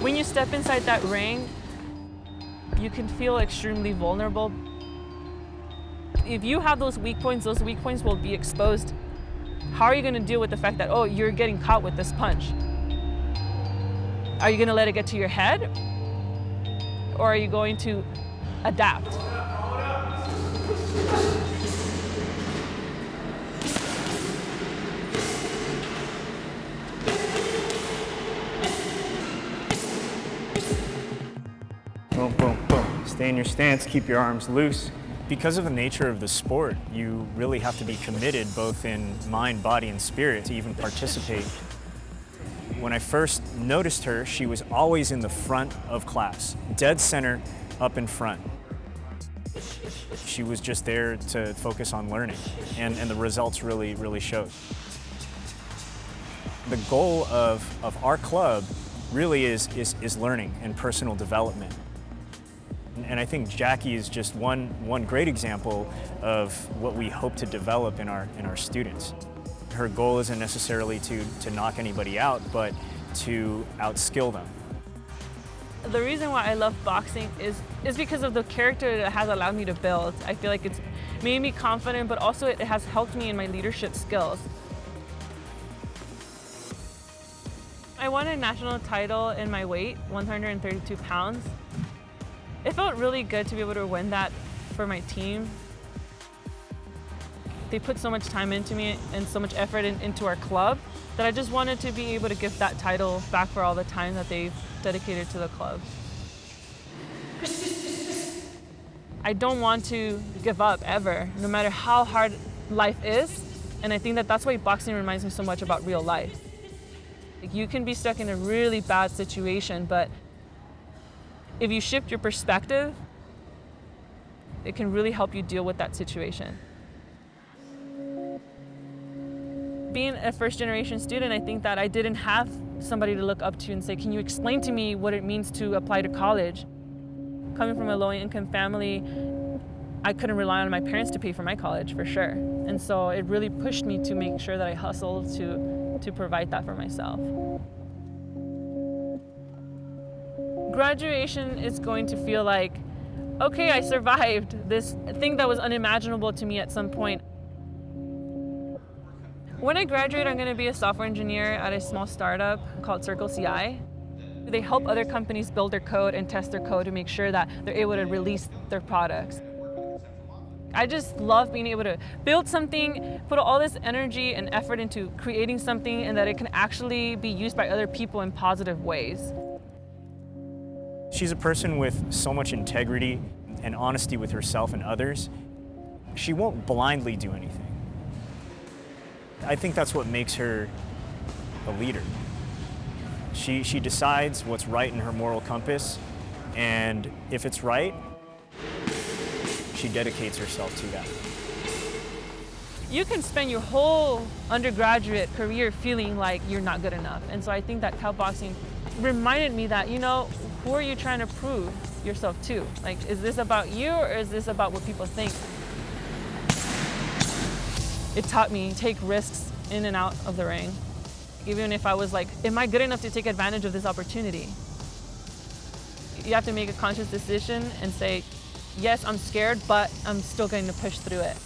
When you step inside that ring, you can feel extremely vulnerable. If you have those weak points, those weak points will be exposed. How are you going to deal with the fact that, oh, you're getting caught with this punch? Are you going to let it get to your head? Or are you going to adapt? Boom, boom, boom. Stay in your stance, keep your arms loose. Because of the nature of the sport, you really have to be committed both in mind, body, and spirit to even participate. When I first noticed her, she was always in the front of class, dead center, up in front. She was just there to focus on learning, and, and the results really, really showed. The goal of, of our club really is, is, is learning and personal development. And I think Jackie is just one, one great example of what we hope to develop in our, in our students. Her goal isn't necessarily to, to knock anybody out, but to outskill them. The reason why I love boxing is, is because of the character that it has allowed me to build. I feel like it's made me confident, but also it has helped me in my leadership skills. I won a national title in my weight, 132 pounds. It felt really good to be able to win that for my team. They put so much time into me and so much effort in, into our club that I just wanted to be able to give that title back for all the time that they've dedicated to the club. I don't want to give up ever, no matter how hard life is. And I think that that's why boxing reminds me so much about real life. You can be stuck in a really bad situation, but if you shift your perspective, it can really help you deal with that situation. Being a first generation student, I think that I didn't have somebody to look up to and say, can you explain to me what it means to apply to college? Coming from a low income family, I couldn't rely on my parents to pay for my college for sure. And so it really pushed me to make sure that I hustled to, to provide that for myself. Graduation is going to feel like, okay, I survived this thing that was unimaginable to me at some point. When I graduate, I'm going to be a software engineer at a small startup called Circle CI. They help other companies build their code and test their code to make sure that they're able to release their products. I just love being able to build something, put all this energy and effort into creating something and that it can actually be used by other people in positive ways. She's a person with so much integrity and honesty with herself and others. She won't blindly do anything. I think that's what makes her a leader. She, she decides what's right in her moral compass, and if it's right, she dedicates herself to that. You can spend your whole undergraduate career feeling like you're not good enough. And so I think that boxing reminded me that, you know, who are you trying to prove yourself to? Like, is this about you or is this about what people think? It taught me take risks in and out of the ring. Even if I was like, am I good enough to take advantage of this opportunity? You have to make a conscious decision and say, yes, I'm scared, but I'm still going to push through it.